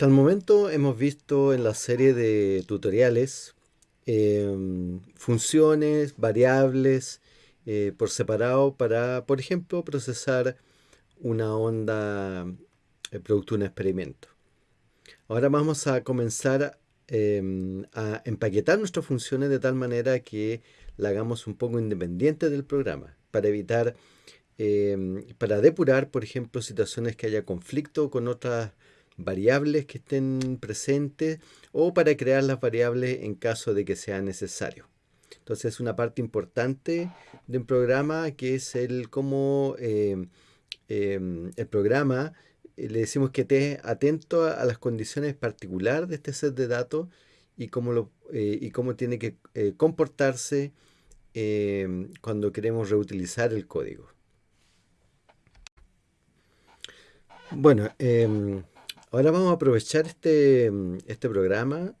Hasta el momento hemos visto en la serie de tutoriales em, funciones, variables eh, por separado para, por ejemplo, procesar una onda eh, producto de un experimento. Ahora vamos a comenzar em, a empaquetar nuestras funciones de tal manera que la hagamos un poco independiente del programa para evitar, em, para depurar, por ejemplo, situaciones que haya conflicto con otras variables que estén presentes o para crear las variables en caso de que sea necesario. Entonces es una parte importante de un programa que es el cómo eh, em, el programa eh, le decimos que esté atento a, las condiciones particulares de este set de datos y cómo, lo, eh, y cómo tiene que comportarse em, cuando queremos reutilizar el código. Bueno, em, Ahora vamos a aprovechar este, este programa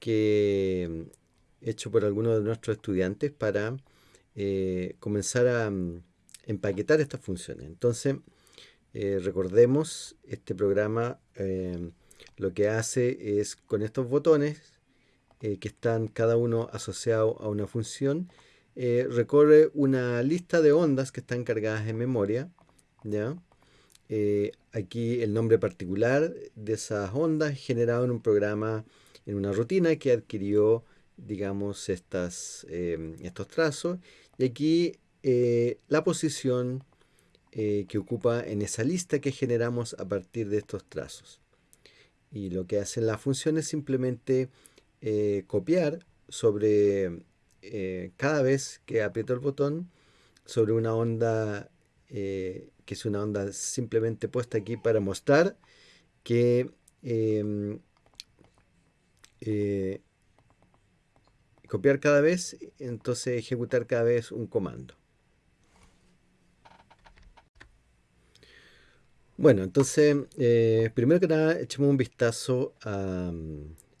que hecho por algunos de nuestros estudiantes para eh, comenzar a mm, empaquetar estas funciones. Entonces, eh, recordemos, este programa eh, lo que hace es con estos botones que están cada uno asociado a una función, recorre una lista de ondas que están cargadas en memoria, ¿ya? Eh, aquí el nombre particular de esas ondas generado en un programa, en una rutina que adquirió, digamos, estas, em, estos trazos. Y aquí eh, la posición eh, que ocupa en esa lista que generamos a partir de estos trazos. Y lo que hace la función es simplemente copiar sobre cada vez que aprieto el botón sobre una onda que es una onda simplemente puesta aquí para mostrar que em, eh, copiar cada vez, entonces ejecutar cada vez un comando. Bueno, entonces, eh, primero que nada, echemos un vistazo a,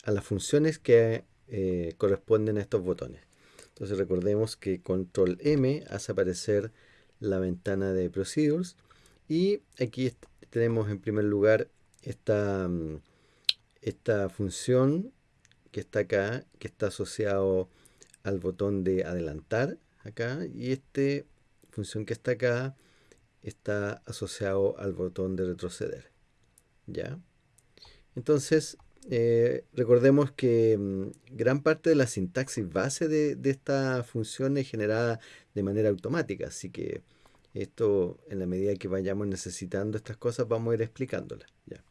las funciones que eh, corresponden a estos botones. Entonces recordemos que control M hace aparecer la ventana de Procedures. Y aquí tenemos en primer lugar esta, mm, esta función que está acá, que está asociado al botón de adelantar acá. Y esta función que está acá está asociado al botón de retroceder. ¿Ya? Entonces, eh, recordemos que mm, gran parte de la sintaxis base de, de, esta función es generada de manera automática, así que esto, en la medida que vayamos necesitando estas cosas, vamos a ir explicándolas. ¿ya?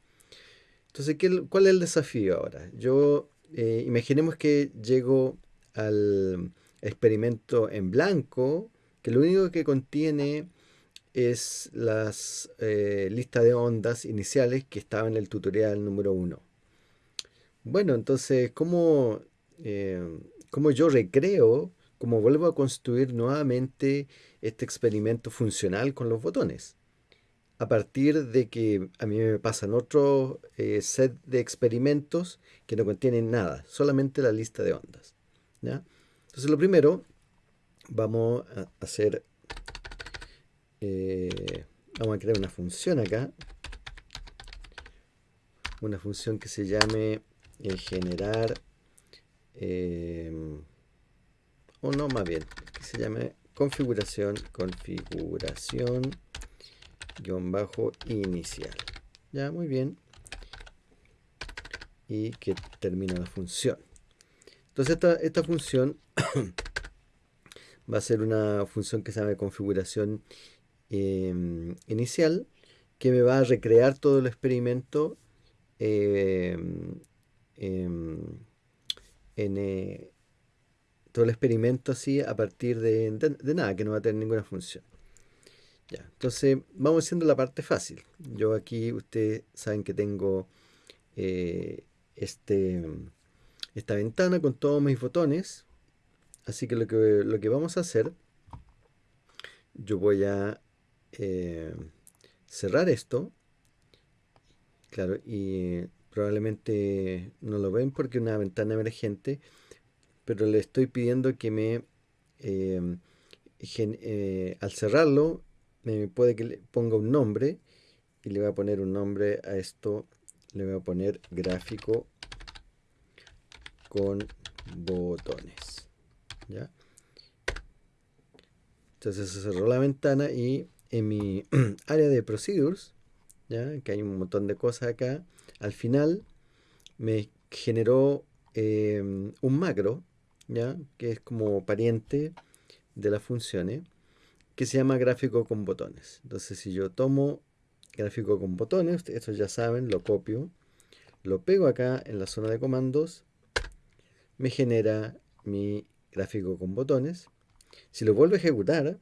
Entonces, ¿qué, ¿cuál es el desafío ahora? Yo, eh, imaginemos que llego al experimento en blanco, que lo único que contiene es las eh, listas de ondas iniciales que estaban en el tutorial número 1. Bueno, entonces, ¿cómo, eh, ¿cómo yo recreo como vuelvo a construir nuevamente este experimento funcional con los botones. A partir de que a mí me pasan otro eh, set de experimentos que no contienen nada, solamente la lista de ondas. Entonces lo primero, vamos a hacer, eh, vamos a crear una función acá, una función que se llame generar o no más bien, que se llame configuración, configuración, guion bajo inicial. Ya, muy bien. Y que termina la función. Entonces esta, esta función va a ser una función que se llama configuración em, inicial, que me va a recrear todo el experimento em, em, en, eh, todo el experimento así a partir de, nada, que no va a tener ninguna función. Ya, entonces vamos haciendo la parte fácil. Yo aquí, ustedes saben que tengo eh, este, esta ventana con todos mis botones. Así que lo que, lo que vamos a hacer, yo voy a eh, cerrar esto. Claro, y probablemente no lo ven porque es una ventana emergente pero le estoy pidiendo que me, em, eh, al cerrarlo, me puede que le ponga un nombre y le voy a poner un nombre a esto le voy a poner gráfico con botones. ¿ya? Entonces se cerró la ventana y en mi área de procedures, ¿ya? que hay un montón de cosas acá, al final me generó em, un macro, ¿ya? que es como pariente de las funciones, que se llama gráfico con botones. Entonces si yo tomo gráfico con botones, esto ya saben, lo copio, lo pego acá en la zona de comandos, me genera mi gráfico con botones. Si lo vuelvo a ejecutar,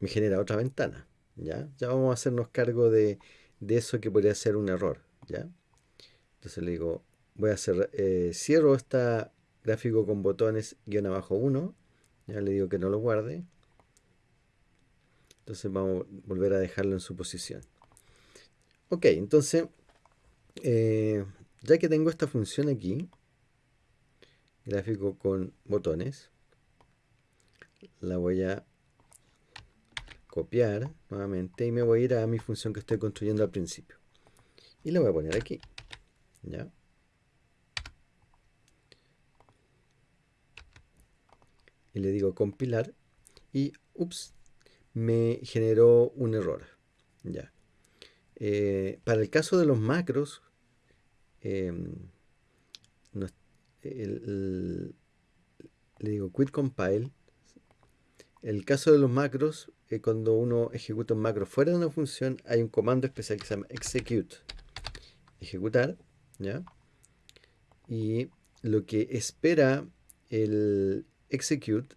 me genera otra ventana. ¿Ya? ya vamos a hacernos cargo de, eso que podría ser un error. ¿ya? Entonces le digo, voy a hacer, eh, cierro esta gráfico con botones guion abajo 1. Ya le digo que no lo guarde. Entonces vamos a volver a dejarlo en su posición. Ok, entonces, eh, ya que tengo esta función aquí, gráfico con botones, la voy a copiar nuevamente y me voy a ir a mi función que estoy construyendo al principio. Y la voy a poner aquí. ¿Ya? Y le digo compilar y, ups, me generó un error. Ya. Eh, para el caso de los macros, em, le digo quit compile. El caso de los macros, eh, cuando uno ejecuta un macro fuera de una función, hay un comando especial que se llama execute. Ejecutar, ¿ya? Y lo que espera el execute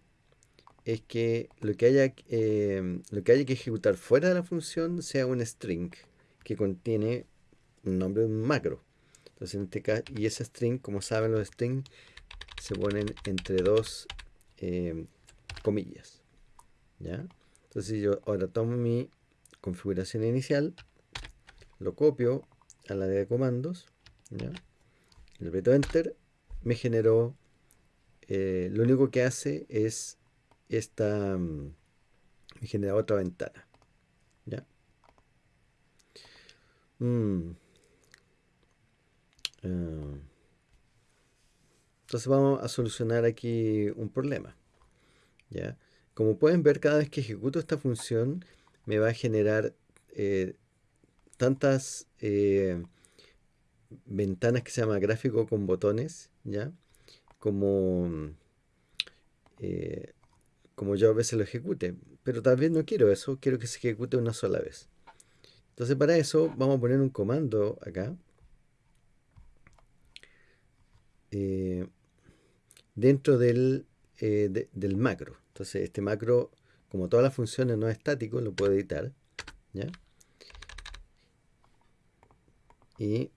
es que lo que haya, em, lo que haya que ejecutar fuera de la función sea un string que contiene un nombre de un macro. Entonces, en este caso, y ese string, como saben, los strings se ponen entre dos em, comillas. ¿ya? Entonces, yo ahora tomo mi configuración inicial, lo copio a la de comandos, le aprieto enter, me generó, eh, lo único que hace es esta mm, me genera otra ventana. ¿Ya? Mm. Ah. entonces vamos a solucionar aquí un problema. ¿Ya? Como pueden ver, cada vez que ejecuto esta función me va a generar eh, tantas eh, ventanas que se llama gráfico con botones, ¿ya? Como eh, como yo a veces lo ejecute. Pero tal vez no quiero eso, quiero que se ejecute una sola vez. Entonces para eso vamos a poner un comando acá. Dentro del, del macro. Entonces este macro, como todas las funciones no es estático, lo puedo editar. ¿ya? Y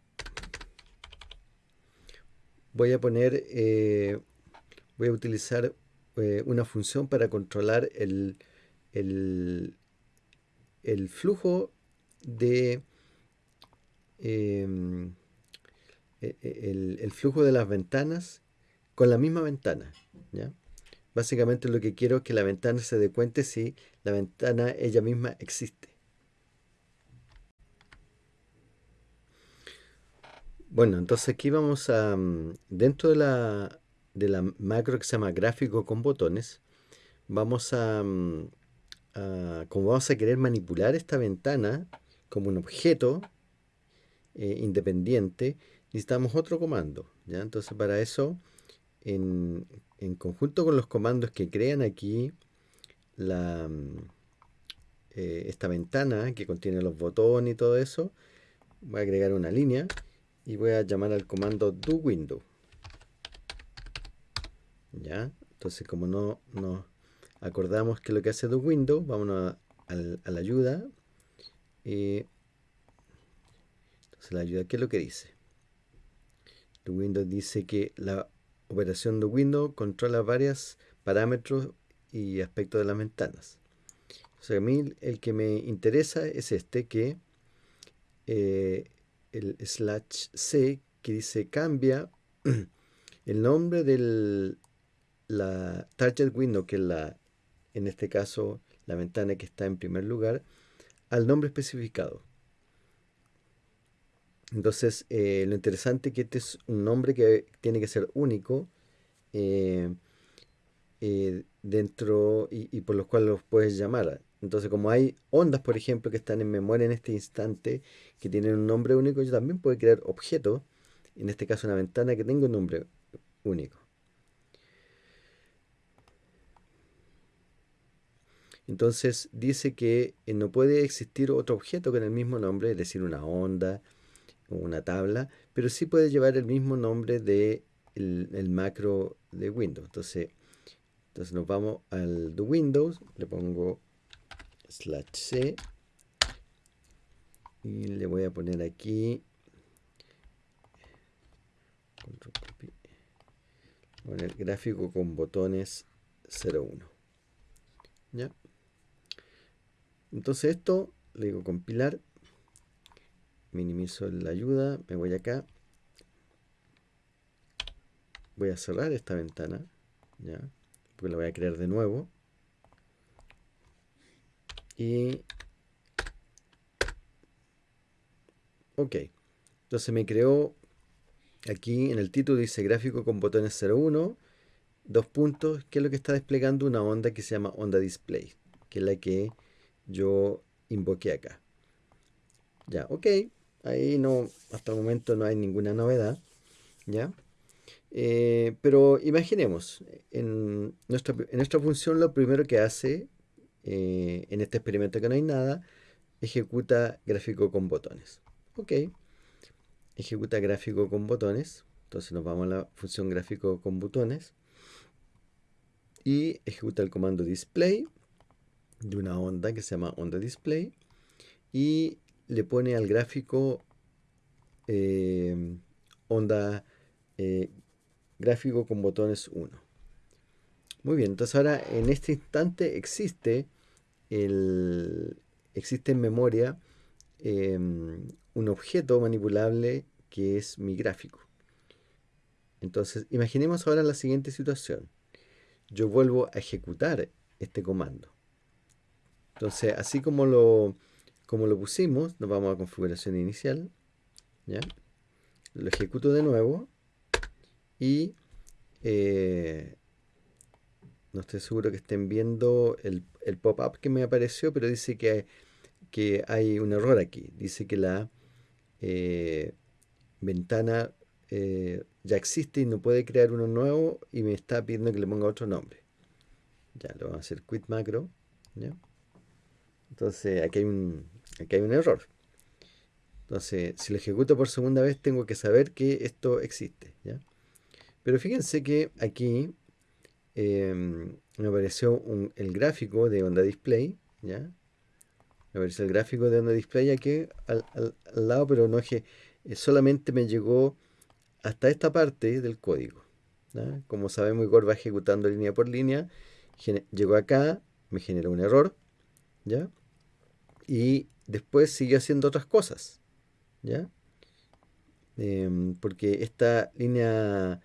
voy a poner, eh, voy a utilizar eh, una función para controlar el, el, flujo de em, e, e, el, flujo de las ventanas con la misma ventana. ¿ya? Básicamente lo que quiero es que la ventana se dé cuenta si la ventana ella misma existe. Bueno, entonces aquí vamos a, mm, dentro de la, de la macro que se llama gráfico con botones, vamos mm, a, como vamos a querer manipular esta ventana como un objeto eh, independiente, necesitamos otro comando. ¿ya? Entonces para eso, en, conjunto con los comandos que crean aquí la, mm, eh, esta ventana que contiene los botones y todo eso, voy a agregar una línea y voy a llamar al comando do window. ¿ya? Entonces, como no nos acordamos que lo que hace window vámonos a, la ayuda. Y entonces, la ayuda, ¿qué es lo que dice? window dice que la operación de window controla varios parámetros y aspectos de las ventanas. O sea, a mí el que me interesa es este, que eh, el slash c, que dice cambia el nombre del, la target window, que es la, en este caso, la ventana que está en primer lugar, al nombre especificado. Entonces, eh, lo interesante es que este es un nombre que tiene que ser único eh, eh, dentro y, por los cuales los puedes llamar. Entonces, como hay ondas, por ejemplo, que están en memoria en este instante, que tienen un nombre único, yo también puedo crear objetos, en este caso una ventana que tenga un nombre único. Entonces dice que no puede existir otro objeto con el mismo nombre, es decir, una onda una tabla, pero sí puede llevar el mismo nombre de el, macro de Windows. Entonces, entonces nos vamos al de Windows, le pongo slash c y le voy a poner aquí poner gráfico con botones 01 ¿ya? Entonces esto, le digo compilar, minimizo la ayuda, me voy acá, voy a cerrar esta ventana, ¿ya? porque la voy a crear de nuevo. Y... Ok, entonces me creó, aquí en el título dice gráfico con botones 01, dos puntos, que es lo que está desplegando una onda que se llama onda display, que es la que yo invoqué acá. Ya, ok. Ahí no, hasta el momento no hay ninguna novedad. ¿Ya? Eh, pero imaginemos, en nuestra, en nuestra, función lo primero que hace, eh, en este experimento que no hay nada, ejecuta gráfico con botones. Ok. Ejecuta gráfico con botones. Entonces nos vamos a la función gráfico con botones. Y ejecuta el comando display de una onda que se llama onda display y le pone al gráfico eh, onda eh, gráfico con botones 1. Muy bien, entonces ahora en este instante existe el, existe en memoria em, un objeto manipulable que es mi gráfico. Entonces, imaginemos ahora la siguiente situación. Yo vuelvo a ejecutar este comando. Entonces, así como lo, como lo pusimos, nos vamos a configuración inicial. ¿ya? Lo ejecuto de nuevo. Y eh, no estoy seguro que estén viendo el, pop-up que me apareció, pero dice que, que, hay un error aquí. Dice que la eh, ventana eh, ya existe y no puede crear uno nuevo y me está pidiendo que le ponga otro nombre. Ya, lo vamos a hacer quit macro. Entonces aquí hay un, aquí hay un error. Entonces, si lo ejecuto por segunda vez, tengo que saber que esto existe. ¿ya? Pero fíjense que aquí em, me apareció el gráfico de onda display. ¿ya? Me apareció el gráfico de onda display aquí al, lado, pero no es que eh, solamente me llegó hasta esta parte del código. Como sabemos, Igor va ejecutando línea por línea. Llegó acá, me generó un error. ¿Ya? y después siguió haciendo otras cosas, ¿ya? Em, porque esta línea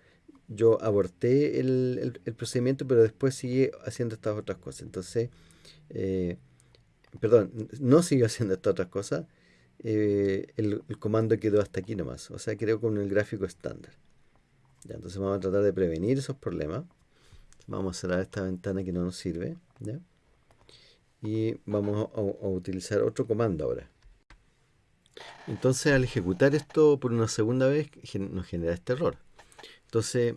yo aborté el, procedimiento, pero después sigue haciendo estas otras cosas. Entonces, eh, perdón, no siguió haciendo estas otras cosas. Eh, el, comando quedó hasta aquí nomás. O sea, creo con el gráfico estándar. ¿ya? Entonces vamos a tratar de prevenir esos problemas. Vamos a cerrar esta ventana que no nos sirve. ¿ya? Y vamos a, utilizar otro comando ahora. Entonces al ejecutar esto por una segunda vez nos genera este error. Entonces,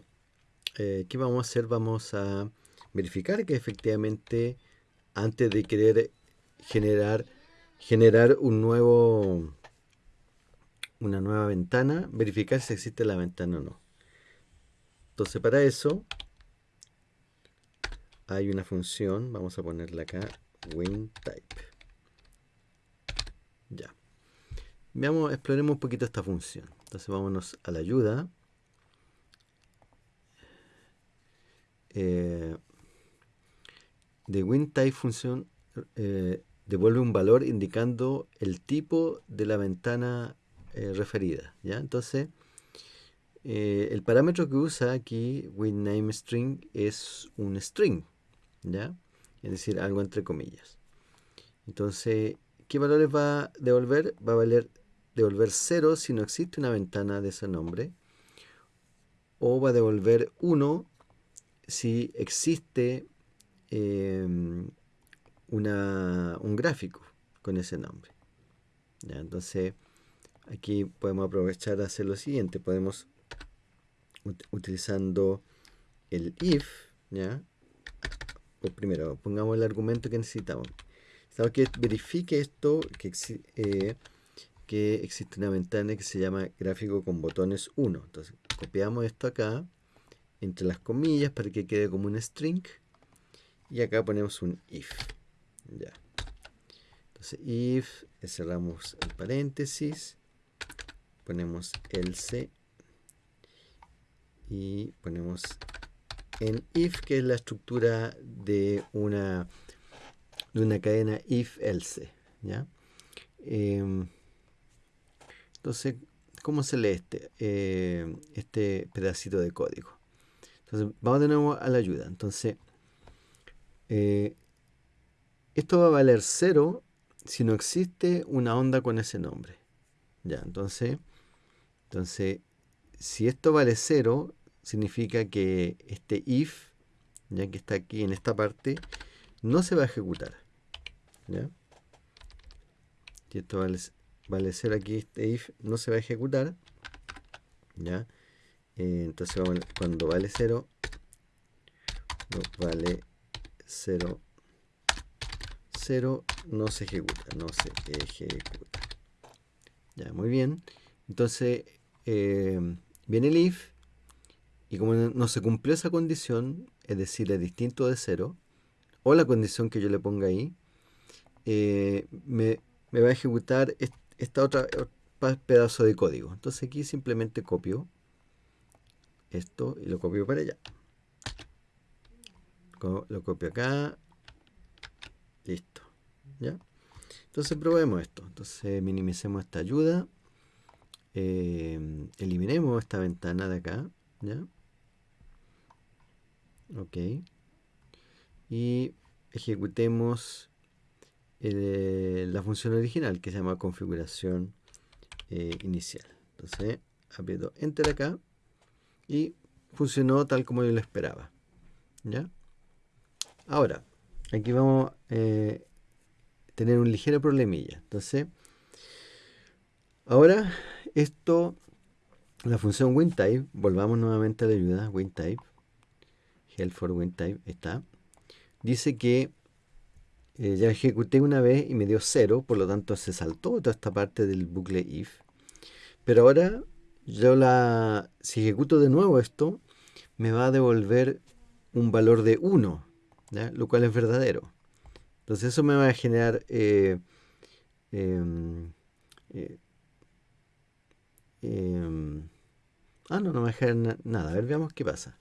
eh, ¿qué vamos a hacer? Vamos a verificar que efectivamente antes de querer generar, generar un nuevo, una nueva ventana, verificar si existe la ventana o no. Entonces para eso hay una función, vamos a ponerla acá, WinType. Ya. Veamos, exploremos un poquito esta función. Entonces vámonos a la ayuda. Eh, de WinType función eh, devuelve un valor indicando el tipo de la ventana eh, referida. ¿ya? Entonces, el parámetro que usa aquí WinNameString es un string. ¿ya? Es decir, algo entre comillas. Entonces, ¿qué valores va a devolver? Va a valer devolver 0 si no existe una ventana de ese nombre, o va a devolver 1 si existe em, una, un gráfico con ese nombre. ¿Ya? Entonces, aquí podemos aprovechar a hacer lo siguiente. Podemos, utilizando el if, ¿ya? Pues primero, pongamos el argumento que necesitamos. Necesitamos que verifique esto, que, eh, que existe una ventana que se llama gráfico con botones 1. Entonces, copiamos esto acá, entre las comillas, para que quede como un string. Y acá ponemos un if. Ya. Entonces, if, cerramos el paréntesis, ponemos else y ponemos en if, que es la estructura de una, de una cadena if-else. ¿ya? Em, entonces, ¿cómo se lee este, eh, este pedacito de código? Entonces, vamos de nuevo a la ayuda. Entonces, eh, esto va a valer 0 si no existe una onda con ese nombre. Ya, entonces, entonces si esto vale 0, significa que este if, ya que está aquí en esta parte, no se va a ejecutar. ¿ya? Si esto vale, vale 0 aquí, este if no se va a ejecutar. ¿ya? Eh, entonces cuando vale 0, vale 0 0 no se ejecuta, no se ejecuta. Ya, muy bien. Entonces, eh, viene el if, y como no se cumplió esa condición, es decir, es distinto de 0, o la condición que yo le ponga ahí, eh, me, va a ejecutar esta otra pedazo de código. Entonces aquí simplemente copio esto y lo copio para allá. Lo copio acá, Listo. ¿Ya? Entonces probemos esto. Entonces minimicemos esta ayuda. Eh, eliminemos esta ventana de acá. ¿Ya? Ok. Y ejecutemos la función original que se llama configuración eh, inicial. Entonces aprieto Enter acá y funcionó tal como yo lo esperaba. ¿Ya? Ahora, aquí vamos a eh, tener un ligero problemilla. Entonces, ahora esto, la función WinType, volvamos nuevamente a la ayuda, WinType, help for WinType, está, dice que eh, ya ejecuté una vez y me dio cero, por lo tanto se saltó toda esta parte del bucle if. Pero ahora yo la, si ejecuto de nuevo esto, me va a devolver un valor de 1 lo cual es verdadero. Entonces eso me va a generar eh, em, eh, em, ah, no, no me va a generar nada. A ver, veamos qué pasa.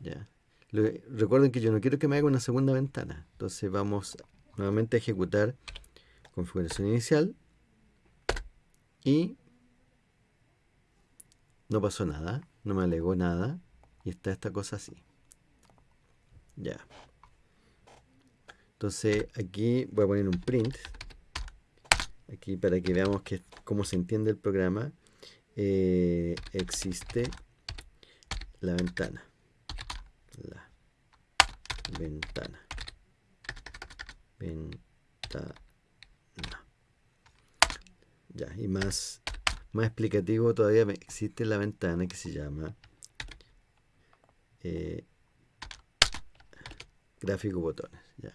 Ya. Recuerden que yo no quiero que me haga una segunda ventana. Entonces vamos nuevamente a ejecutar configuración inicial y no pasó nada, no me alegó nada y está esta cosa así. Ya. Entonces aquí voy a poner un print. Aquí para que veamos que, cómo se entiende el programa. Eh, existe la ventana. Ventana. Ventana. Ya, y más, más explicativo todavía existe la ventana que se llama eh, gráfico botones. ¿ya?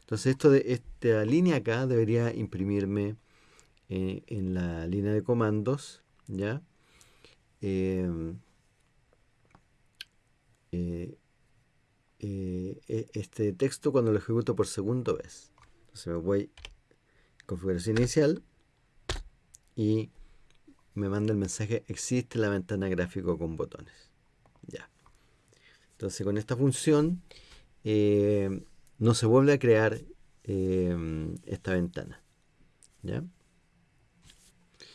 Entonces esto de esta línea acá debería imprimirme eh, en la línea de comandos, ¿ya? Eh, eh, e, este texto cuando lo ejecuto por segunda vez. Entonces me voy a configuración inicial y me manda el mensaje existe la ventana gráfico con botones. Ya. Entonces con esta función no se vuelve a crear em, esta ventana. ¿ya?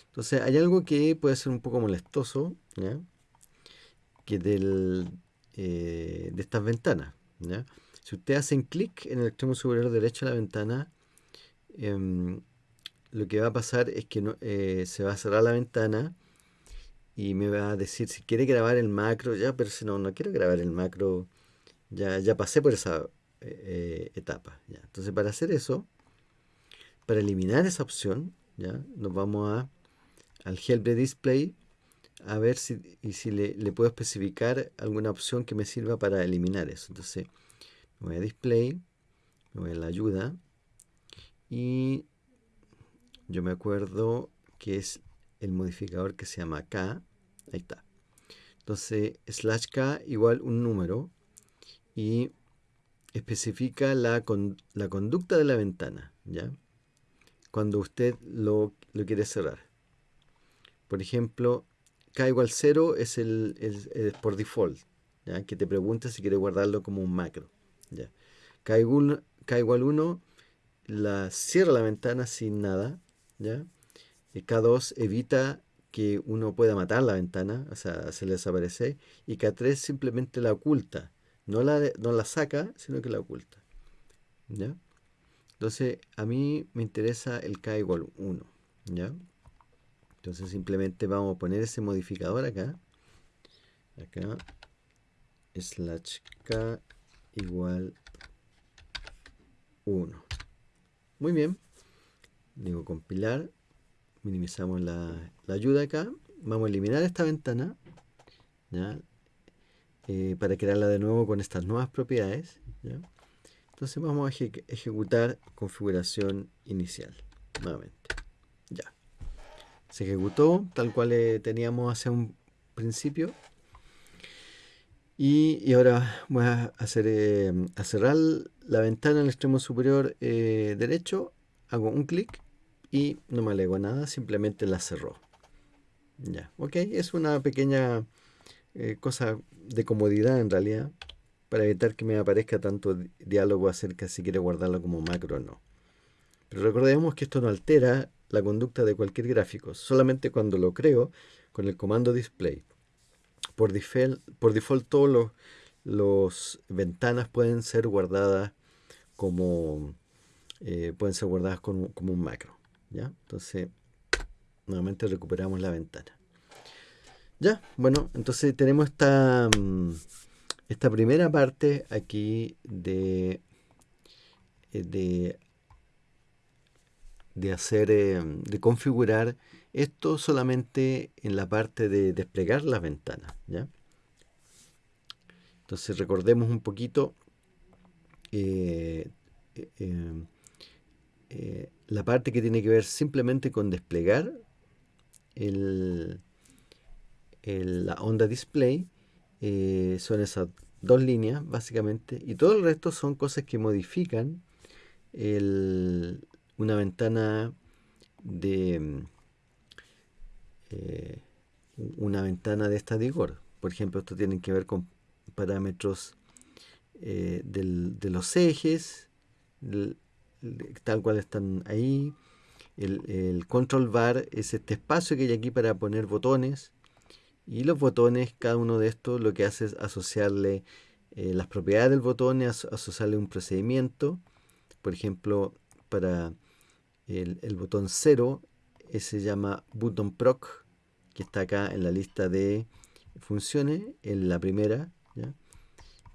Entonces hay algo que puede ser un poco molestoso, ¿ya? que del, eh, de estas ventanas. ¿ya? Si ustedes hacen clic en el extremo superior derecho de la ventana, em, lo que va a pasar es que no, eh, se va a cerrar la ventana y me va a decir si quiere grabar el macro, ya, pero si no, no quiero grabar el macro, ya, ya pasé por esa eh, etapa. Ya. Entonces para hacer eso, para eliminar esa opción, ya, nos vamos a, al help display a ver si, y si le, le, puedo especificar alguna opción que me sirva para eliminar eso. Entonces me voy a display, me voy a la ayuda y yo me acuerdo que es el modificador que se llama k. Ahí está. Entonces, slash k igual un número y especifica la, la conducta de la ventana, ¿ya? Cuando usted lo, lo, quiere cerrar. Por ejemplo, k igual 0 es el, por default, ¿ya? Que te pregunta si quiere guardarlo como un macro, ¿ya? K igual, k igual 1 la cierra la ventana sin nada, ¿ya? K2 evita que uno pueda matar la ventana, o sea, se le desaparece, y K3 simplemente la oculta, no la, no la saca, sino que la oculta, ¿ya? Entonces, a mí me interesa el K igual 1, ¿ya? Entonces simplemente vamos a poner ese modificador acá, acá, slash K igual 1. Muy bien. Digo compilar. Minimizamos la, ayuda acá. Vamos a eliminar esta ventana. Eh, para crearla de nuevo con estas nuevas propiedades. Entonces vamos a ejecutar configuración inicial. Nuevamente. Se ejecutó tal cual eh, teníamos hace un principio. Y, ahora voy a, hacer, eh, a cerrar la ventana en el extremo superior eh, derecho, hago un clic y no me alego nada, simplemente la cerró. Ya, ok, es una pequeña cosa de comodidad en realidad, para evitar que me aparezca tanto diálogo acerca si quiere guardarlo como macro o no. Pero recordemos que esto no altera la conducta de cualquier gráfico, solamente cuando lo creo con el comando display. Por default, por default los, los ventanas pueden ser guardadas como eh, pueden ser guardadas como, como, un macro ya entonces nuevamente recuperamos la ventana. Ya bueno entonces tenemos esta mm, esta primera parte aquí de eh, de de hacer eh, de configurar esto solamente en la parte de desplegar las ventanas. ¿ya? Entonces recordemos un poquito eh, eh, la parte que tiene que ver simplemente con desplegar el, la onda display. son esas dos líneas básicamente y todo el resto son cosas que modifican una ventana de eh, una ventana de esta Digor. Por ejemplo, esto tiene que ver con parámetros eh, de los ejes, tal cual están ahí. El, control bar es este espacio que hay aquí para poner botones. Y los botones, cada uno de estos lo que hace es asociarle eh, las propiedades del botón, asociarle un procedimiento. Por ejemplo, para el, botón 0 se llama button proc, que está acá en la lista de funciones, en la primera.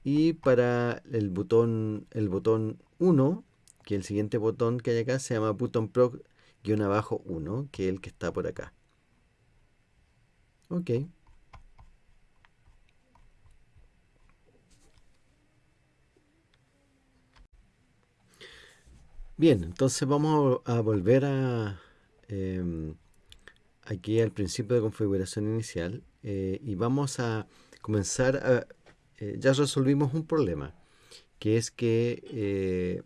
Y para el botón, el botón 1, que el siguiente botón que hay acá se llama button proc-abajo 1, que es el que está por acá. Ok. Bien, entonces vamos a volver a, Em, aquí al principio de configuración inicial eh, y vamos a comenzar a... Eh, ya resolvimos un problema, que es que eh,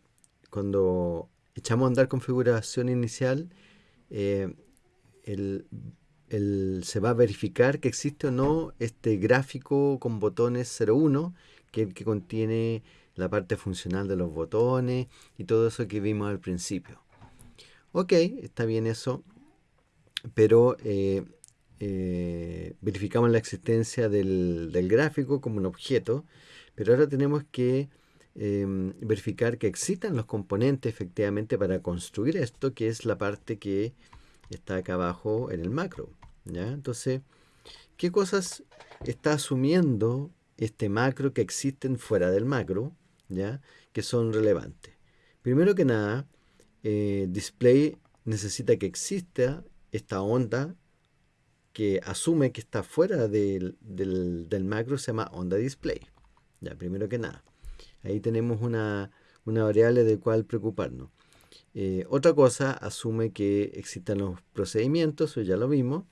cuando echamos a andar configuración inicial, se va a verificar que existe o no este gráfico con botones 01, que que contiene la parte funcional de los botones y todo eso que vimos al principio. Ok, está bien eso, pero eh, eh, verificamos la existencia del, gráfico como un objeto, pero ahora tenemos que em, verificar que existan los componentes efectivamente para construir esto, que es la parte que está acá abajo en el macro. ¿ya? Entonces, ¿qué cosas está asumiendo este macro que existen fuera del macro, que son relevantes? Primero que nada, eh, display necesita que exista esta onda que asume que está fuera del, macro, se llama onda display. Ya, primero que nada. Ahí tenemos una, variable de cual preocuparnos. Eh, otra cosa asume que existan los procedimientos, eso ya lo vimos.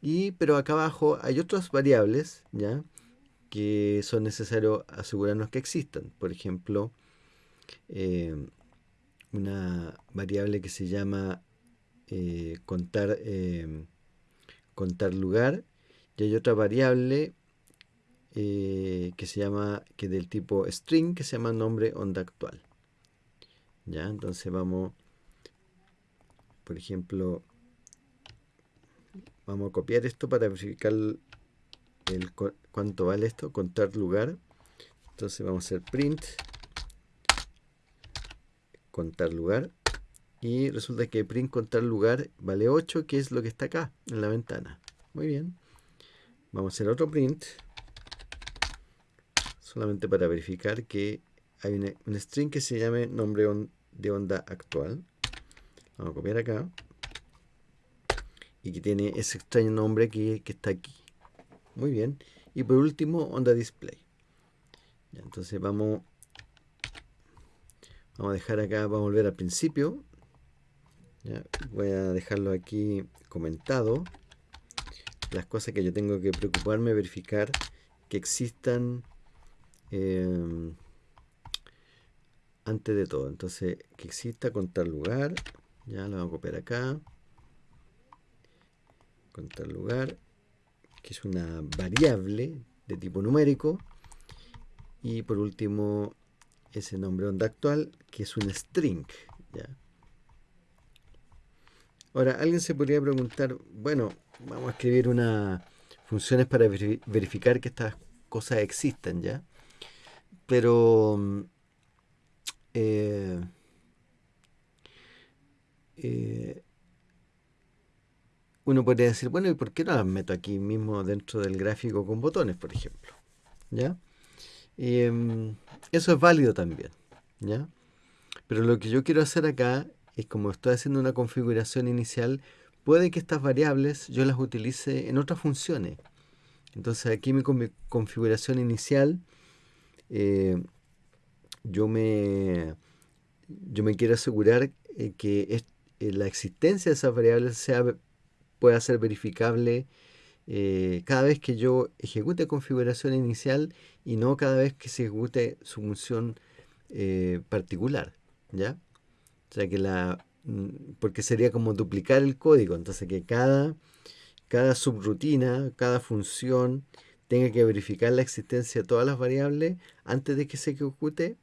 Y, pero acá abajo hay otras variables ¿ya? Que son necesarios asegurarnos que existan. Por ejemplo, eh, una variable que se llama eh, contar, eh, contar lugar y hay otra variable eh, que se llama que del tipo string que se llama nombre onda actual ya entonces vamos por ejemplo vamos a copiar esto para verificar el, cuánto vale esto contar lugar entonces vamos a hacer print contar lugar. Y resulta que print contar lugar vale 8, que es lo que está acá en la ventana. Muy bien. Vamos a hacer otro print. Solamente para verificar que hay un string que se llame nombre de onda actual. Vamos a copiar acá. Y que tiene ese extraño nombre que, está aquí. Muy bien. Y por último, onda display. entonces vamos Vamos a dejar acá, vamos a volver al principio. voy a dejarlo aquí comentado. Las cosas que yo tengo que preocuparme, verificar que existan em, antes de todo. Entonces, que exista contar lugar. Ya lo vamos a copiar acá. Contar lugar, que es una variable de tipo numérico. Y por último, ese nombre onda actual, que es un string. Ahora, alguien se podría preguntar, bueno, vamos a escribir unas funciones para verificar que estas cosas existen, ¿ya? Pero mm, eh, eh, uno podría decir, bueno, ¿y por qué no las meto aquí mismo dentro del gráfico con botones, por ejemplo? ¿Ya? Em, eso es válido también, ¿ya? Pero lo que yo quiero hacer acá es como estoy haciendo una configuración inicial, puede que estas variables yo las utilice en otras funciones. Entonces aquí mi, configuración inicial, eh, yo, me, yo me quiero asegurar eh, que eh, la existencia de esas variables sea, pueda ser verificable eh, cada vez que yo ejecute configuración inicial y no cada vez que se ejecute su función eh, particular, ¿ya? O sea que la, mm, porque sería como duplicar el código, entonces que cada, cada subrutina, cada función tenga que verificar la existencia de todas las variables antes de que se ejecute,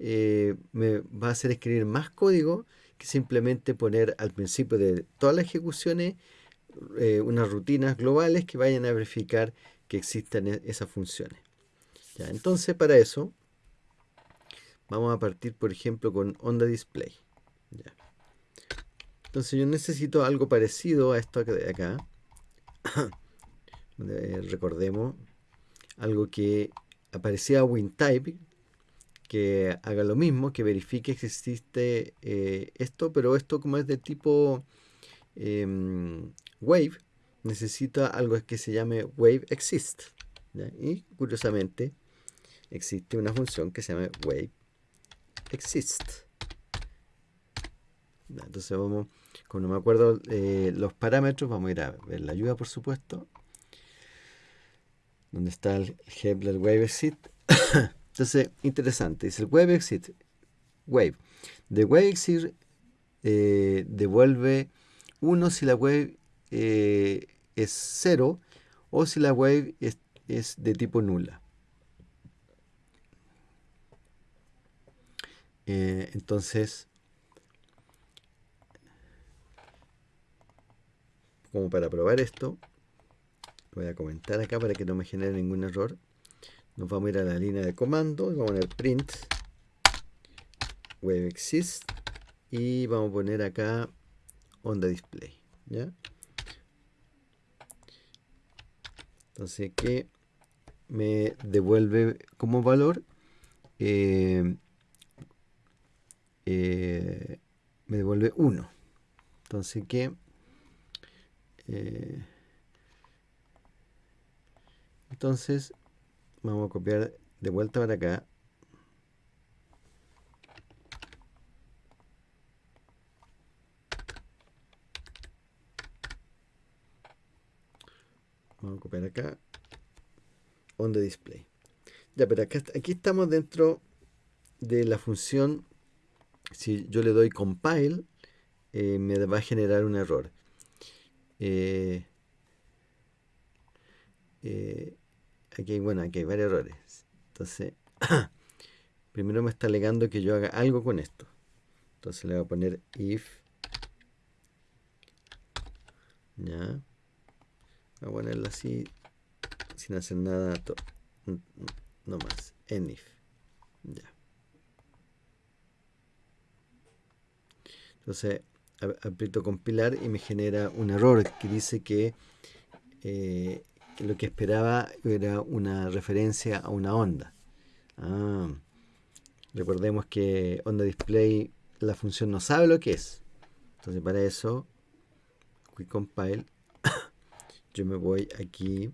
eh, me va a hacer escribir más código que simplemente poner al principio de todas las ejecuciones eh, unas rutinas globales que vayan a verificar que existan e-, esas funciones. Entonces, para eso, vamos a partir, por ejemplo, con onda display. Entonces, yo necesito algo parecido a esto de acá. recordemos, algo que aparecía WinType, que haga lo mismo, que verifique que existe eh, esto, pero esto como es de tipo em, Wave necesita algo que se llame Wave Exist. Y curiosamente existe una función que se llama Wave Exist. Entonces vamos, como no me acuerdo eh, los parámetros, vamos a ir a ver la ayuda por supuesto. Donde está el del Wave Exist. Entonces, interesante. Dice el Wave Exist. Wave. De Wave Exist eh, devuelve 1 si la wave eh, es 0 o si la wave es, de tipo nula. Eh, entonces, como para probar esto, voy a comentar acá para que no me genere ningún error. Nos vamos a ir a la línea de comando vamos a poner print wave exist y vamos a poner acá onda display ¿ya? entonces que me devuelve como valor eh, eh, me devuelve 1 entonces que eh, entonces vamos a copiar de vuelta para acá vamos a copiar acá on the display ya pero acá, aquí estamos dentro de la función si yo le doy compile eh, me va a generar un error eh, eh, aquí bueno, aquí hay varios errores. Entonces, primero me está alegando que yo haga algo con esto. Entonces le voy a poner if. Ya. A ponerlo así, sin hacer nada, no más. En if. Ya. Entonces, aprieto compilar y me genera un error que dice que, eh, lo que esperaba era una referencia a una onda. Ah, recordemos que onda display la función no sabe lo que es. Entonces para eso, quick compile, yo me voy aquí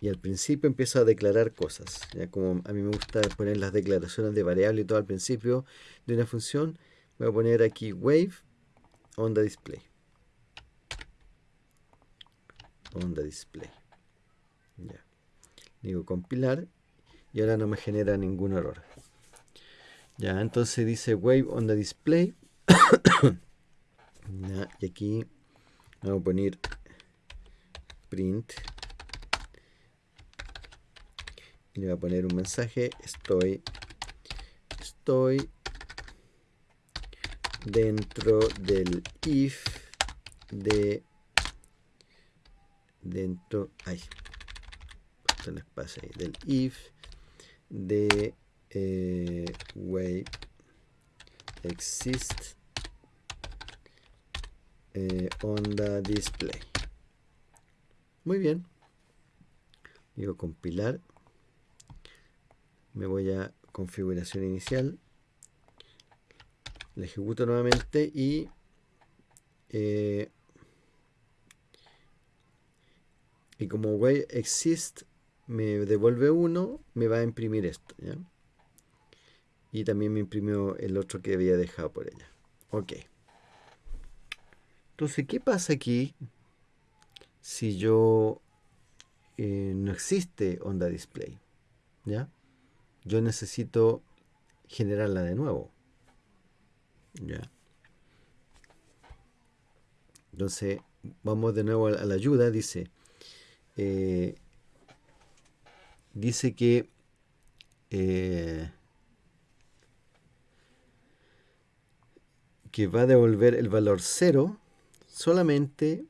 y al principio empiezo a declarar cosas. Ya como a mí me gusta poner las declaraciones de variable y todo al principio de una función, voy a poner aquí wave onda display. Onda display. Ya. Digo compilar y ahora no me genera ningún error. Ya entonces dice wave onda display. Y aquí vamos a poner print. Y le voy a poner un mensaje. Estoy estoy dentro del if de dentro ay les pasa ahí del if de eh, wave exist eh, onda display muy bien. Digo compilar me voy a configuración inicial. La ejecuto nuevamente y eh, y como way exist me devuelve uno me va a imprimir esto y también me imprimió el otro que había dejado por ella. Ok. Entonces qué pasa aquí si yo eh, no existe onda display ya yo necesito generarla de nuevo ya. Entonces, vamos de nuevo a la ayuda. Dice, eh, dice que eh, que va a devolver el valor 0 solamente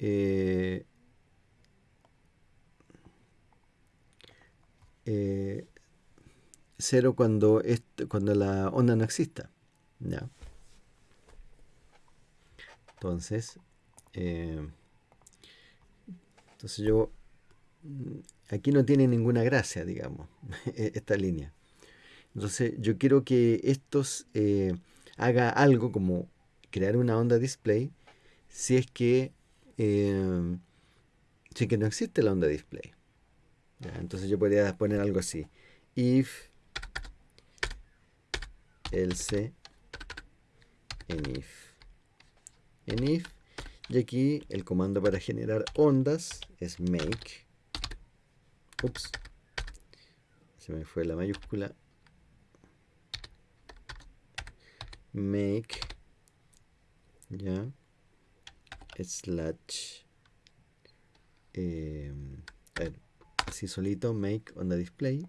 eh, eh, cero cuando, cuando la onda no exista. ¿ya? Entonces, eh, entonces yo, mm, aquí no tiene ninguna gracia, digamos, e-, esta línea. Entonces yo quiero que estos haga algo como crear una onda display si es que eh, que no existe la onda display. Entonces yo podría poner algo así. If else enif. Enif. Y aquí el comando para generar ondas es make. Ups. Se me fue la mayúscula. Make. Ya slash em, así solito make on the display.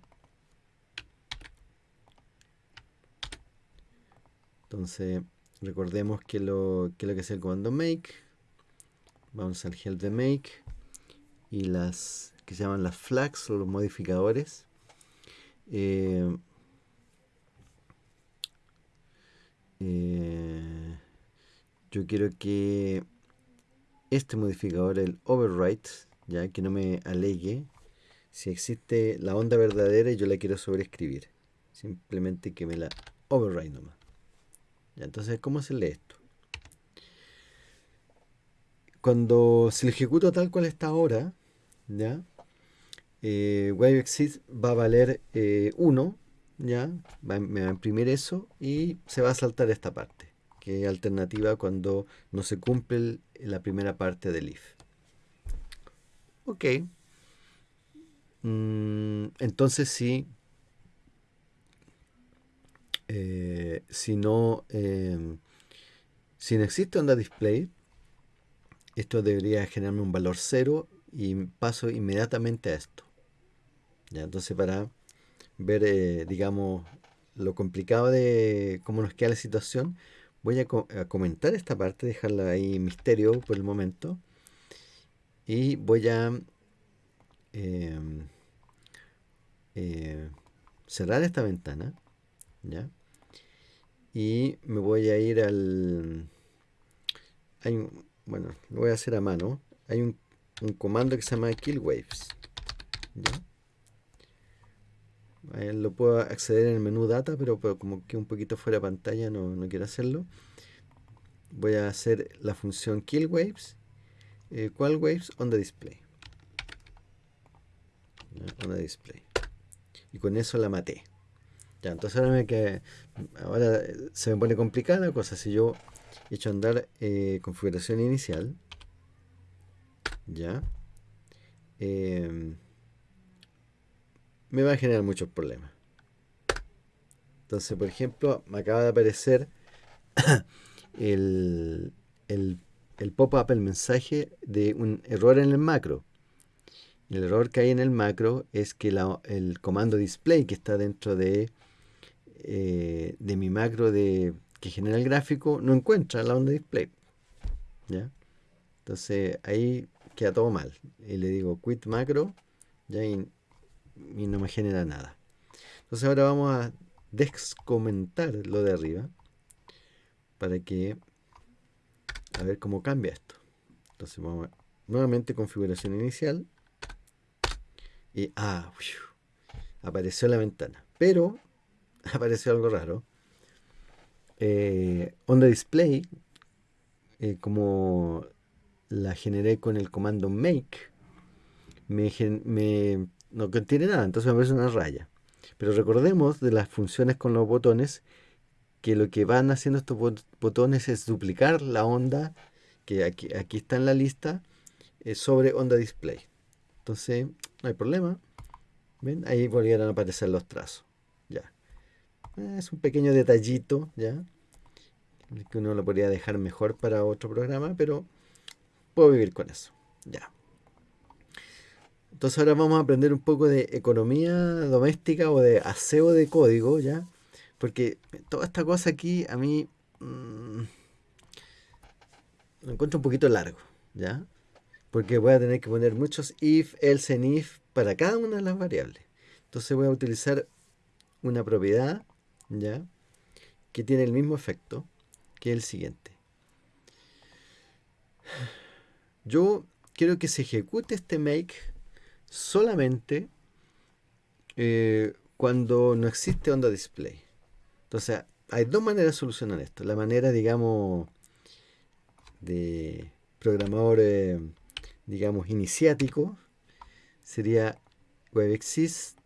Entonces recordemos que lo que, lo que es el comando make. Vamos al help de make. Y las que se llaman las flags o los modificadores. Em, eh, yo quiero que este modificador, el overwrite, ya que no me alegue si existe la onda verdadera y yo la quiero sobreescribir. Simplemente que me la overwrite nomás. Ya, entonces, ¿cómo se lee esto? Cuando se lo ejecuto tal cual está ahora, ¿ya? Eh, WaveExist va a valer 1, eh, ¿ya? me va a imprimir eso y se va a saltar esta parte, que alternativa cuando no se cumple la primera parte del if. Ok. Mm, entonces sí, eh, si no, em, si no existe onda display, esto debería generarme un valor 0 y paso inmediatamente a esto. ¿Ya? Entonces para ver, eh, digamos, lo complicado de cómo nos queda la situación, voy a, comentar esta parte, dejarla ahí misterio por el momento. Y voy a em, eh, cerrar esta ventana. ¿ya? Y me voy a ir al... Hay bueno, lo voy a hacer a mano. Hay un, comando que se llama killwaves. ¿ya? Lo puedo acceder en el menú data, pero, como que un poquito fuera de pantalla no, quiero hacerlo. Voy a hacer la función killwaves. Eh, ¿Cuál waves? On the display. On the display. Y con eso la maté. Ya, entonces ahora, me que, ahora se me pone complicada la cosa. Si yo he hecho andar eh, configuración inicial, ya, em, me va a generar muchos problemas. Entonces, por ejemplo, me acaba de aparecer el, el, pop-up, el mensaje de un error en el macro. El error que hay en el macro es que el comando display que está dentro de, eh, de mi macro de, que genera el gráfico no encuentra la onda display. ¿ya? Entonces ahí queda todo mal. Y le digo quit macro no me genera nada. Entonces ahora vamos a descomentar lo de arriba para que a ver cómo cambia esto. Entonces vamos nuevamente configuración inicial y ah, apareció la ventana. Pero apareció algo raro. Eh, onda display, eh, como la generé con el comando make, me, no contiene nada, entonces aparece una raya. Pero recordemos de las funciones con los botones que lo que van haciendo estos botones es duplicar la onda que aquí, aquí está en la lista eh, sobre onda display. Entonces, no hay problema. ¿Ven? Ahí volvieron a aparecer los trazos. Ya. Eh, es un pequeño detallito, ¿ya? Que uno lo podría dejar mejor para otro programa, pero puedo vivir con eso. Ya. Entonces ahora vamos a aprender un poco de economía doméstica o de aseo de código, ¿ya? Porque toda esta cosa aquí a mí mm, lo encuentro un poquito largo, ¿ya? Porque voy a tener que poner muchos if, else and if para cada una de las variables. Entonces voy a utilizar una propiedad, ¿ya? Que tiene el mismo efecto que el siguiente. Yo quiero que se ejecute este make solamente eh, cuando no existe onda display. Entonces, hay dos maneras de solucionar esto. La manera, digamos, de programador, eh, digamos, iniciático, sería WebExist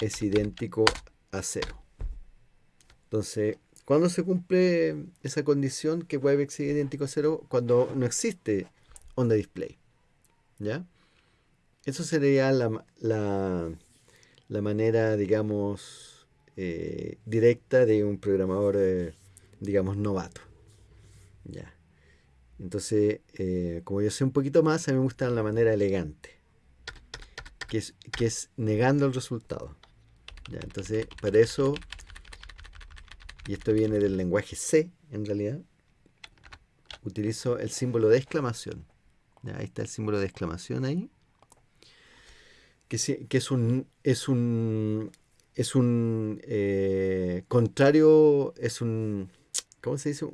es idéntico a cero. Entonces, ¿cuándo se cumple esa condición que WebEx es idéntico a cero? Cuando no existe onda display. ¿Ya? Eso sería la, la, manera, digamos, eh, directa de un programador, eh, digamos, novato. ¿Ya? Entonces, eh, como yo sé un poquito más, a mí me gusta la manera elegante, que es, que es negando el resultado. ¿Ya? Entonces, para eso y esto viene del lenguaje C en realidad, utilizo el símbolo de exclamación. Ahí está el símbolo de exclamación ahí. Que, es un, es un, es un eh, contrario, es un, ¿cómo se dice?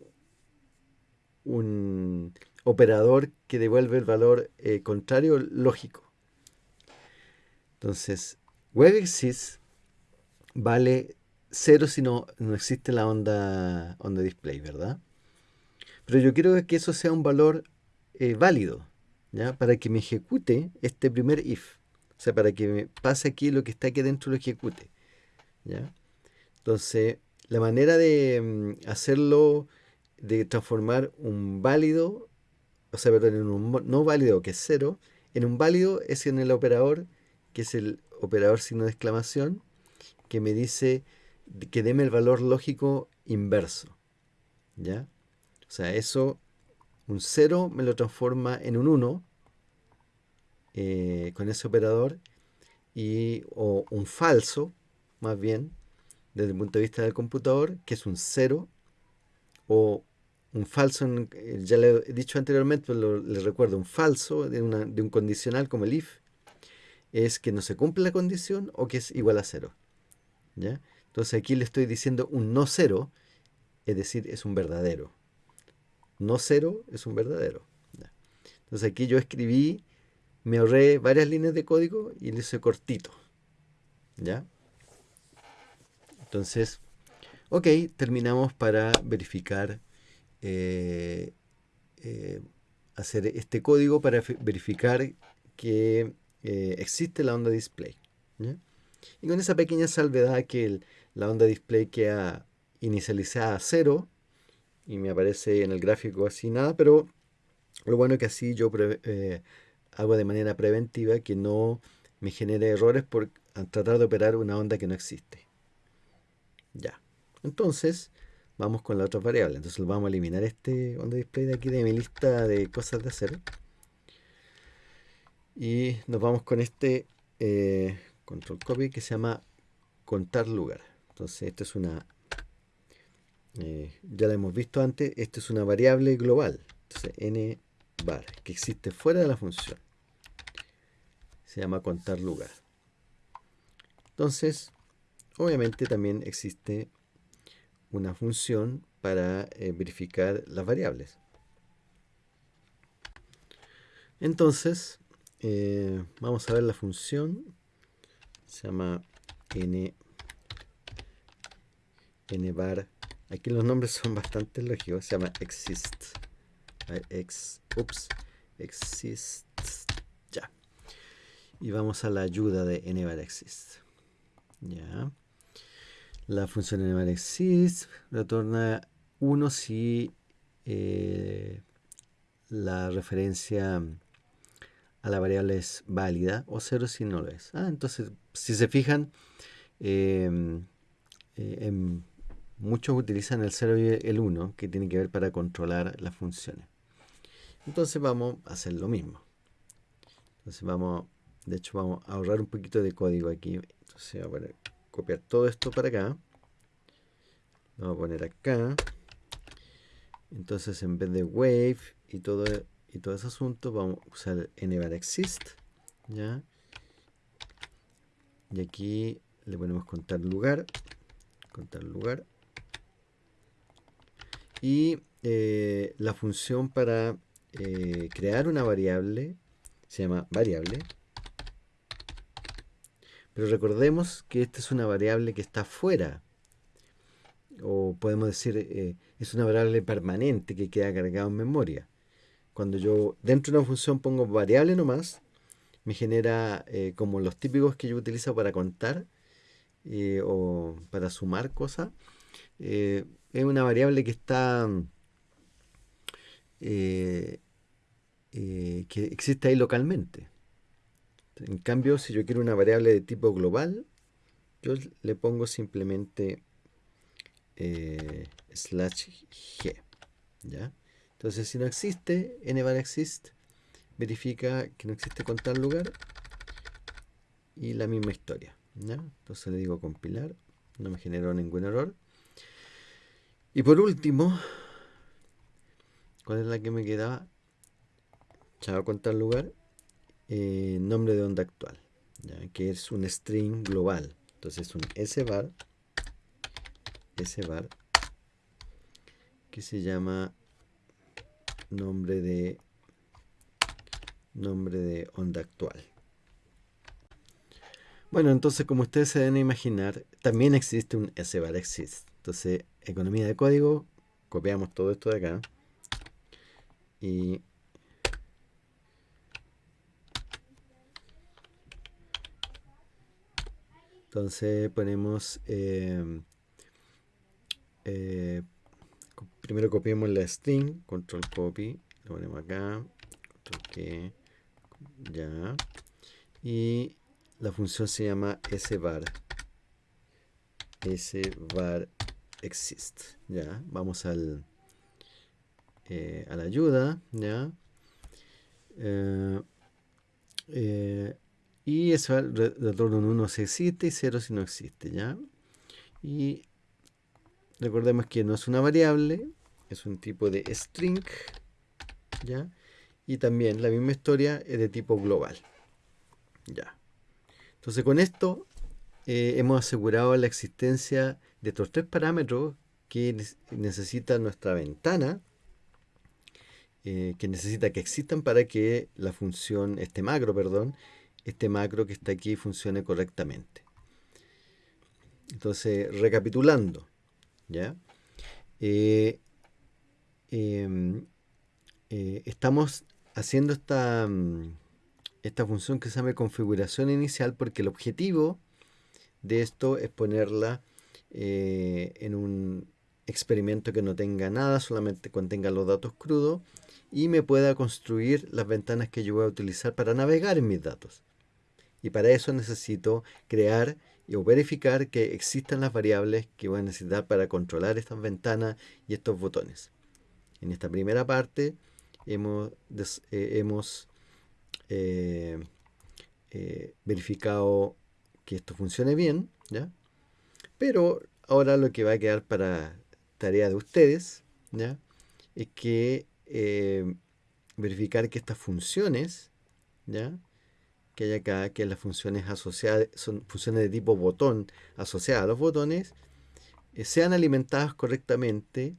un operador que devuelve el valor eh, contrario lógico. Entonces, WebExist vale 0 si no, no existe la onda, onda display, ¿verdad? Pero yo quiero que eso sea un valor eh, válido, ¿ya? Para que me ejecute este primer if. O sea, para que me pase aquí lo que está aquí dentro lo ejecute. ¿ya? Entonces, la manera de mm, hacerlo, de transformar un válido, o sea, perdón, en un no válido, que es cero, en un válido es en el operador, que es el operador signo de exclamación, que me dice que deme el valor lógico inverso. ¿Ya? O sea, eso, un 0 me lo transforma en un 1 eh, con ese operador, y, o un falso, más bien, desde el punto de vista del computador, que es un 0, o un falso, eh, ya le he dicho anteriormente, pero le recuerdo, un falso de, un condicional como el if, es que no se cumple la condición o que es igual a 0. ¿ya? Entonces aquí le estoy diciendo un no cero, es decir, es un verdadero. No cero es un verdadero. Entonces aquí yo escribí, me ahorré varias líneas de código y le hice cortito. ¿Ya? Entonces, ok, terminamos para verificar, eh, eh, hacer este código para verificar que eh, existe la onda display. Y con esa pequeña salvedad que la onda display queda inicializada a cero y me aparece en el gráfico así nada, pero lo bueno es que así yo hago de manera preventiva que no me genere errores por tratar de operar una onda que no existe. Ya. Entonces, vamos con la otra variable. Entonces vamos a eliminar este onda display de aquí de mi lista de cosas de hacer. Y nos vamos con este eh, control copy que se llama contar lugar. Entonces, esta es una, eh, ya la hemos visto antes, esta es una variable global. Entonces, n bar, que existe fuera de la función. Se llama contar lugar. Entonces, obviamente también existe una función para eh, verificar las variables. Entonces, eh, vamos a ver la función. Se llama n nvar. Aquí los nombres son bastante lógicos. Se llama exist. Ex, ups, exist. Y vamos a la ayuda de nvar exist. Ya. La función nvar exist retorna 1 si eh, la referencia a la variable es válida o 0 si no lo es. Ah, entonces, si se fijan, eh, eh, en muchos utilizan el 0 y el 1, que tiene que ver para controlar las funciones. Entonces vamos a hacer lo mismo. Entonces vamos, de hecho vamos a ahorrar un poquito de código aquí. Entonces voy a copiar todo esto para acá. Vamos a poner acá. Entonces en vez de wave y todo, y todo ese asunto, vamos a usar nvarexist. ¿ya? Y aquí le ponemos contar lugar. Contar lugar y eh, la función para eh, crear una variable se llama variable. Pero recordemos que esta es una variable que está fuera. O podemos decir, eh, es una variable permanente que queda cargada en memoria. Cuando yo dentro de una función pongo variable nomás, me genera como los típicos que yo utilizo para contar o para sumar cosas es una variable que está eh, eh, que existe ahí localmente. En cambio, si yo quiero una variable de tipo global, yo le pongo simplemente eh, slash g. ¿ya? Entonces, si no existe, nvar exist verifica que no existe con tal lugar y la misma historia. Entonces le digo compilar, no me generó ningún error. Y por último, ¿cuál es la que me quedaba? Chao contar lugar. Eh, nombre de onda actual, que es un string global. Entonces un svar, svar, que se llama nombre de nombre de onda actual. Bueno, entonces como ustedes se deben imaginar, también existe un SBAR exist. Entonces, economía de código, copiamos todo esto de acá y entonces ponemos eh, eh, primero copiamos la string, control copy, lo ponemos acá, control que, ya, y la función se llama svar, svar exist, ya, vamos al, eh, a la ayuda, ya, eh, y eso retorna un 1 si existe y 0 si no existe, ya, y Recordemos que no es una variable, es un tipo de string, ¿ya? Y también la misma historia es de tipo global, ¿ya? Entonces con esto eh, hemos asegurado la existencia de estos tres parámetros que necesita nuestra ventana, eh, que necesita que existan para que la función, este macro, perdón, este macro que está aquí funcione correctamente. Entonces, recapitulando, ¿ya? Eh, em, eh, estamos haciendo esta, mm, esta función que se llama configuración inicial porque el objetivo de esto es ponerla eh, en un experimento que no tenga nada, solamente contenga los datos crudos y me pueda construir las ventanas que yo voy a utilizar para navegar en mis datos. Y para eso necesito crear o verificar que existan las variables que voy a necesitar para controlar estas ventanas y estos botones. En esta primera parte hemos, eh, hemos eh, eh, verificado que esto funcione bien, ¿ya? pero ahora lo que va a quedar para tarea de ustedes ¿ya? es que verificar que estas funciones ¿ya? Que hay acá, que las funciones asociadas, son funciones de tipo botón asociadas a los botones, eh, sean alimentadas correctamente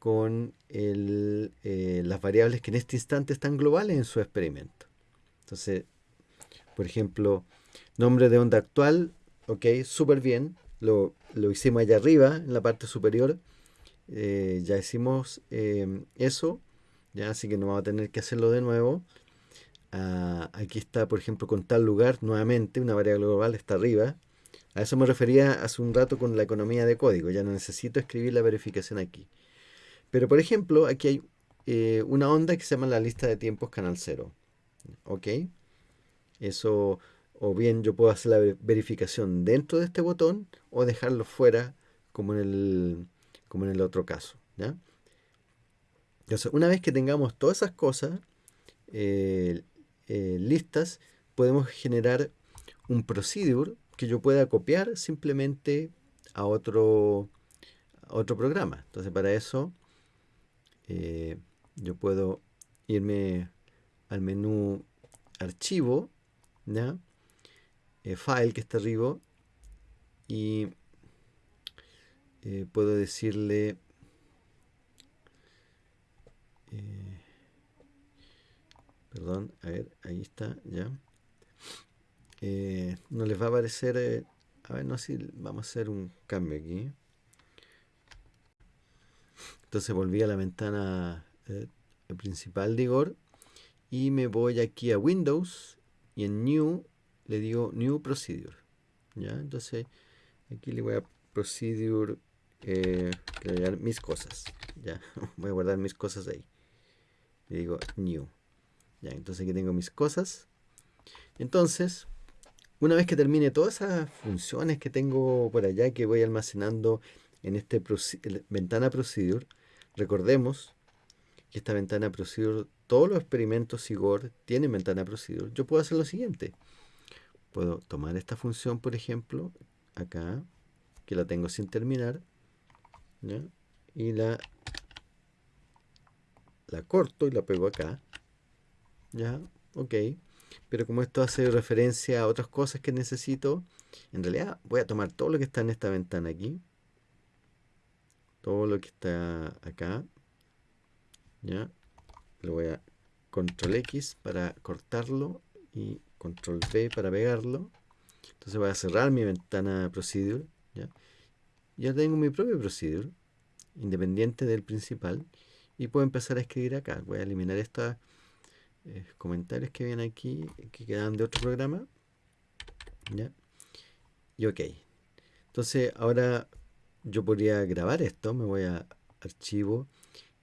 con eh, las variables que en este instante están globales en su experimento. Entonces, por ejemplo, nombre de onda actual, ok, súper bien, lo, hicimos allá arriba, en la parte superior, eh, ya hicimos eso, ya así que no vamos a tener que hacerlo de nuevo. Ah, aquí está, por ejemplo, con tal lugar, nuevamente, una variable global está arriba. A eso me refería hace un rato con la economía de código. Ya no necesito escribir la verificación aquí. Pero, por ejemplo, aquí hay eh, una onda que se llama la lista de tiempos canal 0. ¿Ok? Eso, o bien yo puedo hacer la verificación dentro de este botón o dejarlo fuera como en el, como en el otro caso. ¿ya? Entonces, una vez que tengamos todas esas cosas, eh, eh, listas, podemos generar un procedure que yo pueda copiar simplemente a otro, otro programa. Entonces para eso eh, yo puedo irme al menú archivo, ¿ya? Eh, file que está arriba y puedo decirle Perdón, a ver, ahí está, ya. Eh, no les va a aparecer, eh, a ver, no si vamos a hacer un cambio aquí. Entonces volví a la ventana eh, principal de Igor y me voy aquí a Windows y en New le digo New Procedure. ¿ya? Entonces aquí le voy a Procedure, eh, mis cosas. Ya, voy a guardar mis cosas ahí. Le digo New entonces aquí tengo mis cosas. Entonces, una vez que termine todas esas funciones que tengo por allá que voy almacenando en este ventana procedure, recordemos que esta ventana procedure, todos los experimentos SIGOR tienen ventana procedure. Yo puedo hacer lo siguiente. Puedo tomar esta función, por ejemplo, acá, que la tengo sin terminar, y la, la corto y la pego acá. ¿Ya? Ok. Pero como esto hace referencia a otras cosas que necesito, en realidad voy a tomar todo lo que está en esta ventana aquí. Todo lo que está acá. ¿Ya? le voy a control X para cortarlo y control V para pegarlo. Entonces voy a cerrar mi ventana procedure. ¿ya? ya tengo mi propio procedure, independiente del principal, y puedo empezar a escribir acá. Voy a eliminar estos eh, comentarios que vienen aquí, que quedan de otro programa. ¿ya? Y ok. Entonces ahora yo podría grabar esto, me voy a archivo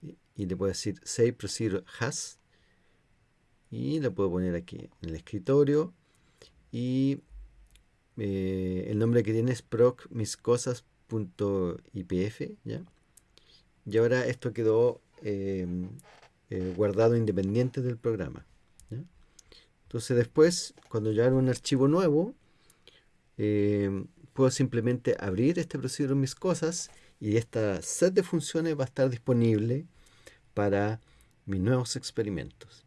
y, le puedo decir save procedure has y le puedo poner aquí en el escritorio y eh, el nombre que tiene es proc miscosas.ipf ¿ya? y ahora esto quedó em, eh, guardado independiente del programa entonces después cuando yo hago un archivo nuevo em, puedo simplemente abrir este procedimiento mis cosas y esta set de funciones va a estar disponible para mis nuevos experimentos.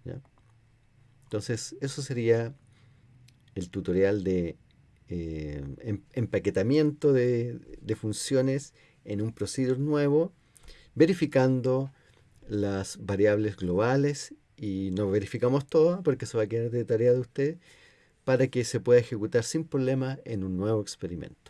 Entonces, eso sería el tutorial de eh, em, empaquetamiento de, funciones en un procedure nuevo, verificando las variables globales y no verificamos todas porque eso va a quedar de tarea de usted para que se pueda ejecutar sin problema en un nuevo experimento.